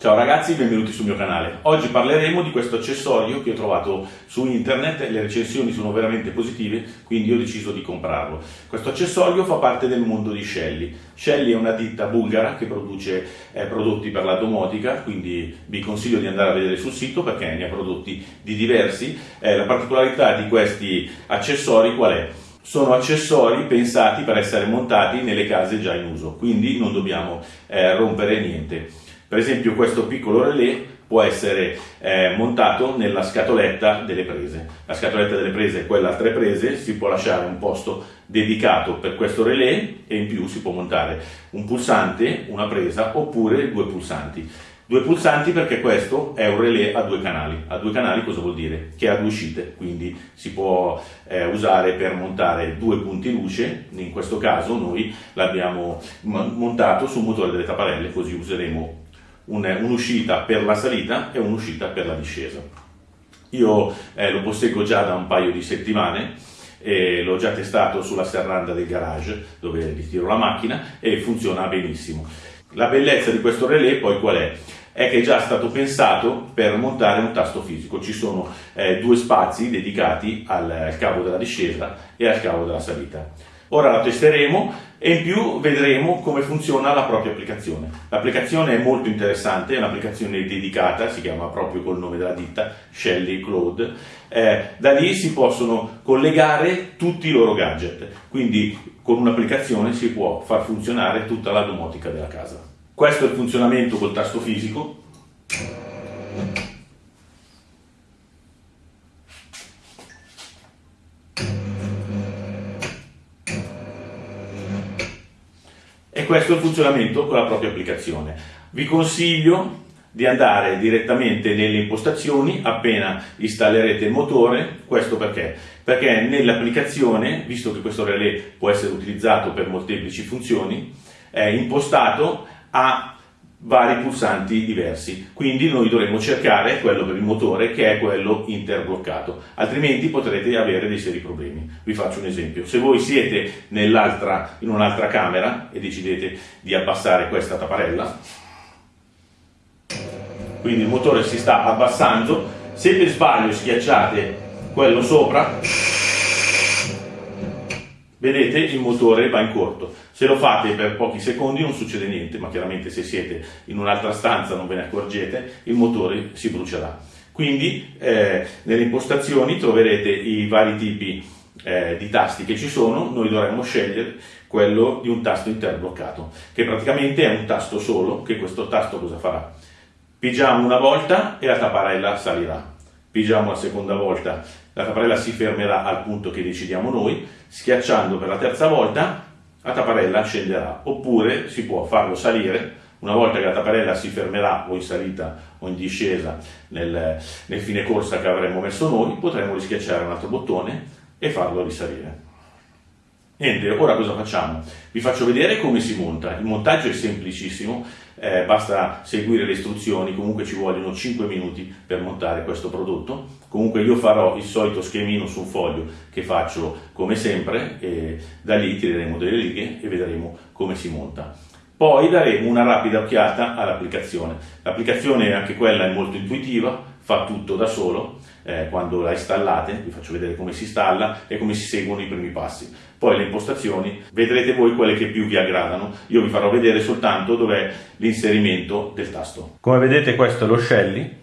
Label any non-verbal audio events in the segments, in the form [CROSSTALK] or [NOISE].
Ciao ragazzi, benvenuti sul mio canale. Oggi parleremo di questo accessorio che ho trovato su internet, le recensioni sono veramente positive, quindi ho deciso di comprarlo. Questo accessorio fa parte del mondo di Shelly. Shelly è una ditta bulgara che produce eh, prodotti per la domotica, quindi vi consiglio di andare a vedere sul sito perché ne ha prodotti di diversi. Eh, la particolarità di questi accessori qual è? sono accessori pensati per essere montati nelle case già in uso, quindi non dobbiamo eh, rompere niente. Per esempio questo piccolo relè può essere eh, montato nella scatoletta delle prese. La scatoletta delle prese è quella a tre prese, si può lasciare un posto dedicato per questo relè e in più si può montare un pulsante, una presa oppure due pulsanti. Due pulsanti perché questo è un relè a due canali. A due canali cosa vuol dire? Che ha due uscite, quindi si può eh, usare per montare due punti luce. In questo caso noi l'abbiamo montato sul motore delle tapparelle, così useremo un'uscita per la salita e un'uscita per la discesa. Io eh, lo posseggo già da un paio di settimane e l'ho già testato sulla serranda del garage dove ritiro la macchina e funziona benissimo. La bellezza di questo relè poi qual è? È che è già stato pensato per montare un tasto fisico, ci sono eh, due spazi dedicati al, al cavo della discesa e al cavo della salita. Ora la testeremo e in più vedremo come funziona la propria applicazione. L'applicazione è molto interessante, è un'applicazione dedicata, si chiama proprio col nome della ditta, Shelly Cloud. Eh, da lì si possono collegare tutti i loro gadget, quindi con un'applicazione si può far funzionare tutta la domotica della casa. Questo è il funzionamento col tasto fisico. Questo è il funzionamento con la propria applicazione. Vi consiglio di andare direttamente nelle impostazioni appena installerete il motore, questo perché? Perché nell'applicazione, visto che questo relè può essere utilizzato per molteplici funzioni, è impostato a vari pulsanti diversi, quindi noi dovremo cercare quello per il motore che è quello interbloccato, altrimenti potrete avere dei seri problemi. Vi faccio un esempio, se voi siete in un'altra camera e decidete di abbassare questa tapparella, quindi il motore si sta abbassando, se per sbaglio schiacciate quello sopra, vedete il motore va in corto. Se lo fate per pochi secondi non succede niente, ma chiaramente se siete in un'altra stanza non ve ne accorgete, il motore si brucerà. Quindi eh, nelle impostazioni troverete i vari tipi eh, di tasti che ci sono, noi dovremmo scegliere quello di un tasto interbloccato, che praticamente è un tasto solo, che questo tasto cosa farà? Pigiamo una volta e la tapparella salirà, pigiamo la seconda volta, la tapparella si fermerà al punto che decidiamo noi, schiacciando per la terza volta la tapparella scenderà, oppure si può farlo salire, una volta che la tapparella si fermerà o in salita o in discesa nel, nel fine corsa che avremmo messo noi, potremo rischiacciare un altro bottone e farlo risalire. Niente, ora cosa facciamo? Vi faccio vedere come si monta. Il montaggio è semplicissimo, eh, basta seguire le istruzioni, comunque ci vogliono 5 minuti per montare questo prodotto. Comunque io farò il solito schemino su un foglio che faccio come sempre e da lì tireremo delle righe e vedremo come si monta. Poi daremo una rapida occhiata all'applicazione. L'applicazione anche quella è molto intuitiva, fa tutto da solo, eh, quando la installate, vi faccio vedere come si installa e come si seguono i primi passi. Poi le impostazioni, vedrete voi quelle che più vi aggradano, io vi farò vedere soltanto dov'è l'inserimento del tasto. Come vedete questo è lo Shelly,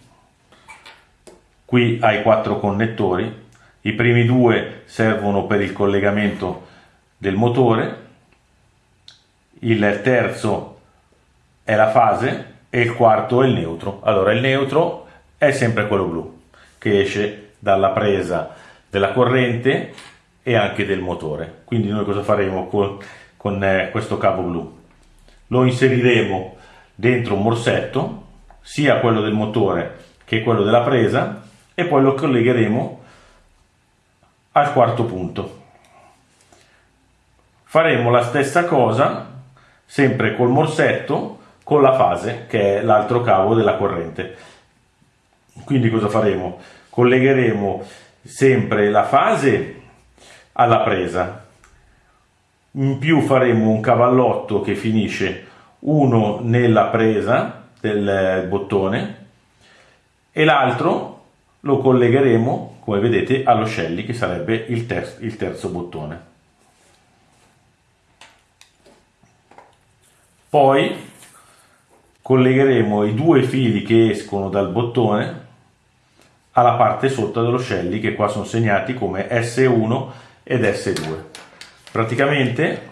qui hai quattro connettori, i primi due servono per il collegamento del motore, il terzo è la fase e il quarto è il neutro. Allora il neutro è sempre quello blu che esce dalla presa della corrente e anche del motore. Quindi noi cosa faremo con, con eh, questo cavo blu? Lo inseriremo dentro un morsetto, sia quello del motore che quello della presa, e poi lo collegheremo al quarto punto. Faremo la stessa cosa sempre col morsetto con la fase che è l'altro cavo della corrente quindi cosa faremo? collegheremo sempre la fase alla presa in più faremo un cavallotto che finisce uno nella presa del bottone e l'altro lo collegheremo, come vedete, allo Shelly che sarebbe il, ter il terzo bottone. Poi collegheremo i due fili che escono dal bottone alla parte sotto dello Shelly che qua sono segnati come S1 ed S2. Praticamente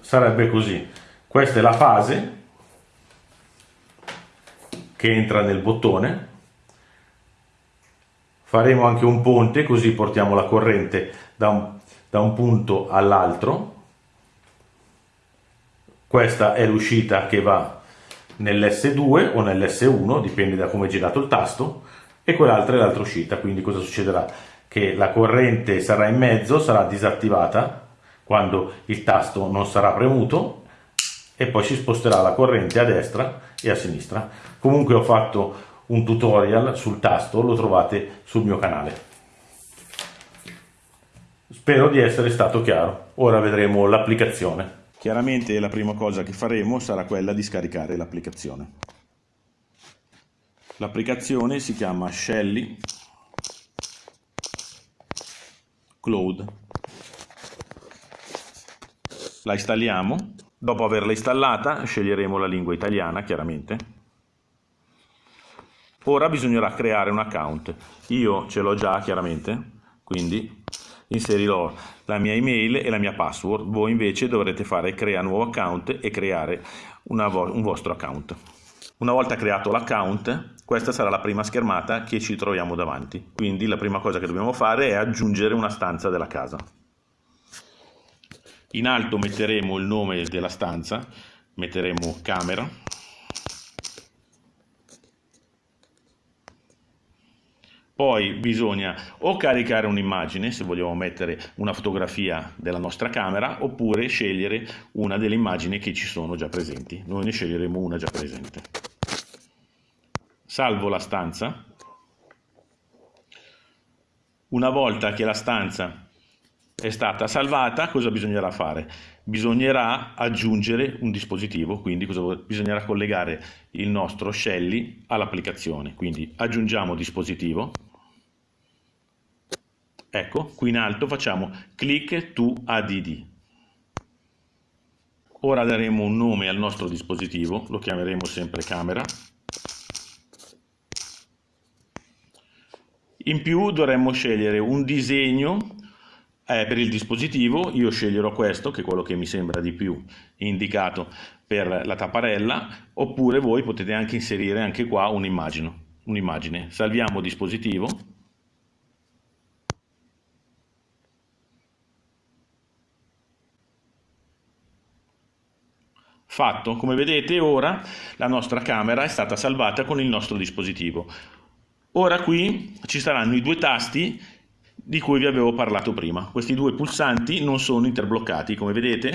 sarebbe così. Questa è la fase che entra nel bottone. Faremo anche un ponte così portiamo la corrente da un, da un punto all'altro. Questa è l'uscita che va nell'S2 o nell'S1, dipende da come è girato il tasto, e quell'altra è l'altra uscita, quindi cosa succederà? Che la corrente sarà in mezzo, sarà disattivata quando il tasto non sarà premuto e poi si sposterà la corrente a destra e a sinistra. Comunque ho fatto un tutorial sul tasto, lo trovate sul mio canale. Spero di essere stato chiaro. Ora vedremo l'applicazione. Chiaramente la prima cosa che faremo sarà quella di scaricare l'applicazione. L'applicazione si chiama Shelly Cloud. La installiamo Dopo averla installata sceglieremo la lingua italiana chiaramente. Ora bisognerà creare un account. Io ce l'ho già chiaramente, quindi inserirò la mia email e la mia password. Voi invece dovrete fare crea nuovo account e creare vo un vostro account. Una volta creato l'account, questa sarà la prima schermata che ci troviamo davanti. Quindi la prima cosa che dobbiamo fare è aggiungere una stanza della casa. In alto metteremo il nome della stanza, metteremo camera. Poi bisogna o caricare un'immagine, se vogliamo mettere una fotografia della nostra camera, oppure scegliere una delle immagini che ci sono già presenti. Noi ne sceglieremo una già presente. Salvo la stanza. Una volta che la stanza è stata salvata, cosa bisognerà fare? Bisognerà aggiungere un dispositivo, quindi bisognerà collegare il nostro Shelly all'applicazione. Quindi aggiungiamo dispositivo. Ecco, qui in alto facciamo click to add. Ora daremo un nome al nostro dispositivo, lo chiameremo sempre camera. In più dovremmo scegliere un disegno eh, per il dispositivo io sceglierò questo, che è quello che mi sembra di più indicato per la tapparella, oppure voi potete anche inserire anche qua un'immagine. un'immagine. Salviamo dispositivo. Fatto, come vedete ora la nostra camera è stata salvata con il nostro dispositivo. Ora qui ci saranno i due tasti di cui vi avevo parlato prima. Questi due pulsanti non sono interbloccati, come vedete.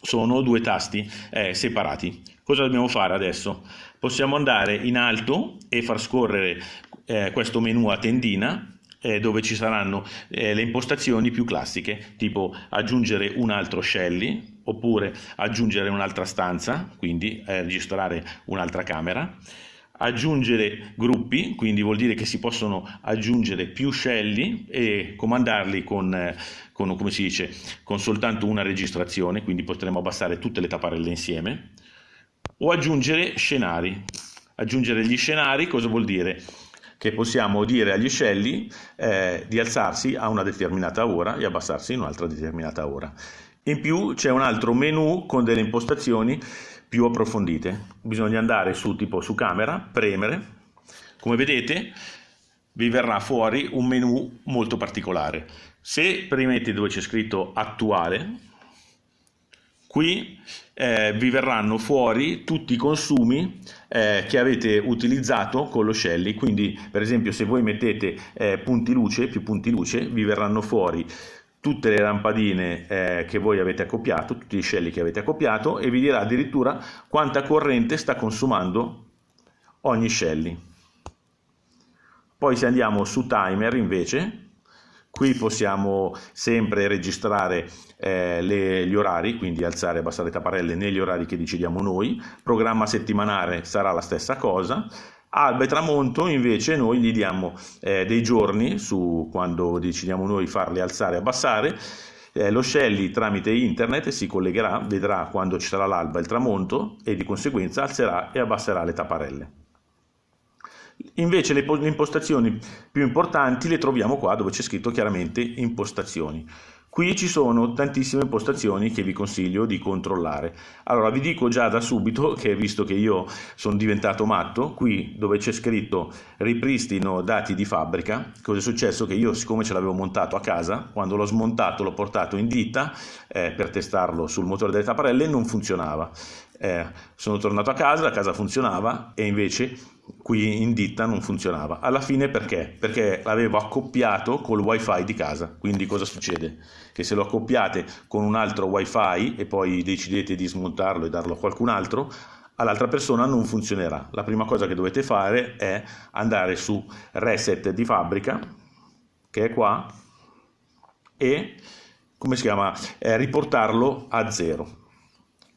Sono due tasti eh, separati. Cosa dobbiamo fare adesso? Possiamo andare in alto e far scorrere eh, questo menu a tendina eh, dove ci saranno eh, le impostazioni più classiche, tipo aggiungere un altro Shelly, oppure aggiungere un'altra stanza, quindi eh, registrare un'altra camera, aggiungere gruppi, quindi vuol dire che si possono aggiungere più scelli e comandarli con, eh, con, come si dice, con soltanto una registrazione, quindi potremo abbassare tutte le tapparelle insieme, o aggiungere scenari. Aggiungere gli scenari cosa vuol dire? Che possiamo dire agli scelli eh, di alzarsi a una determinata ora e abbassarsi in un'altra determinata ora. In più c'è un altro menu con delle impostazioni più approfondite. Bisogna andare su tipo su camera, premere, come vedete vi verrà fuori un menu molto particolare. Se premete dove c'è scritto attuale, qui eh, vi verranno fuori tutti i consumi eh, che avete utilizzato con lo Shelly, quindi per esempio se voi mettete eh, punti luce, più punti luce, vi verranno fuori tutte le lampadine eh, che voi avete accoppiato, tutti i scelli che avete accoppiato e vi dirà addirittura quanta corrente sta consumando ogni shelly. Poi se andiamo su timer invece, Qui possiamo sempre registrare eh, le, gli orari, quindi alzare e abbassare le tapparelle negli orari che decidiamo noi. Programma settimanale sarà la stessa cosa. Alba e tramonto invece noi gli diamo eh, dei giorni su quando decidiamo noi farli alzare e abbassare eh, lo Shelly tramite internet si collegherà, vedrà quando ci sarà l'alba e il tramonto e di conseguenza alzerà e abbasserà le tapparelle. Invece le, le impostazioni più importanti le troviamo qua dove c'è scritto chiaramente impostazioni. Qui ci sono tantissime impostazioni che vi consiglio di controllare. Allora vi dico già da subito [LAUGHS] che visto che io sono diventato matto, qui dove c'è scritto ripristino dati di fabbrica, cosa è successo? Che io siccome ce l'avevo montato a casa, quando l'ho smontato l'ho portato in ditta eh, per testarlo sul motore delle tapparelle non funzionava. Eh, sono tornato a casa, la casa funzionava e invece qui in ditta non funzionava. Alla fine perché? Perché l'avevo accoppiato col wifi di casa. Quindi cosa succede? Che se lo accoppiate con un altro wifi e poi decidete di smontarlo e darlo a qualcun altro, all'altra persona non funzionerà. La prima cosa che dovete fare è andare su reset di fabbrica, che è qua, e come si chiama? Eh, riportarlo a zero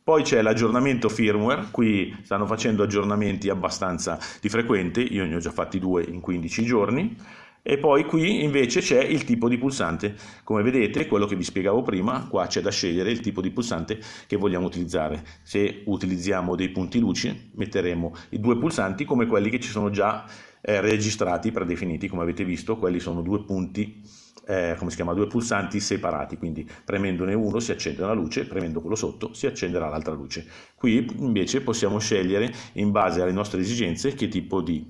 poi c'è l'aggiornamento firmware, qui stanno facendo aggiornamenti abbastanza di frequente, io ne ho già fatti due in 15 giorni. E poi qui invece c'è il tipo di pulsante, come vedete quello che vi spiegavo prima, qua c'è da scegliere il tipo di pulsante che vogliamo utilizzare. Se utilizziamo dei punti luce metteremo i due pulsanti come quelli che ci sono già eh, registrati, predefiniti, come avete visto, quelli sono due punti eh, come si chiama, due pulsanti separati, quindi premendone uno si accende la luce, premendo quello sotto si accenderà l'altra luce. Qui invece possiamo scegliere in base alle nostre esigenze che tipo di,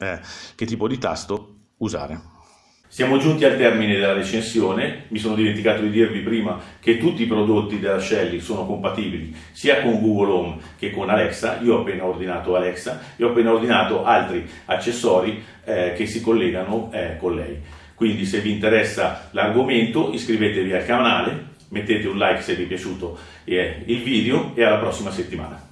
eh, che tipo di tasto usare. Siamo giunti al termine della recensione, mi sono dimenticato di dirvi prima che tutti i prodotti della Shelly sono compatibili sia con Google Home che con Alexa, io ho appena ordinato Alexa e ho appena ordinato altri accessori eh, che si collegano eh, con lei. Quindi se vi interessa l'argomento iscrivetevi al canale, mettete un like se vi è piaciuto eh, il video e alla prossima settimana.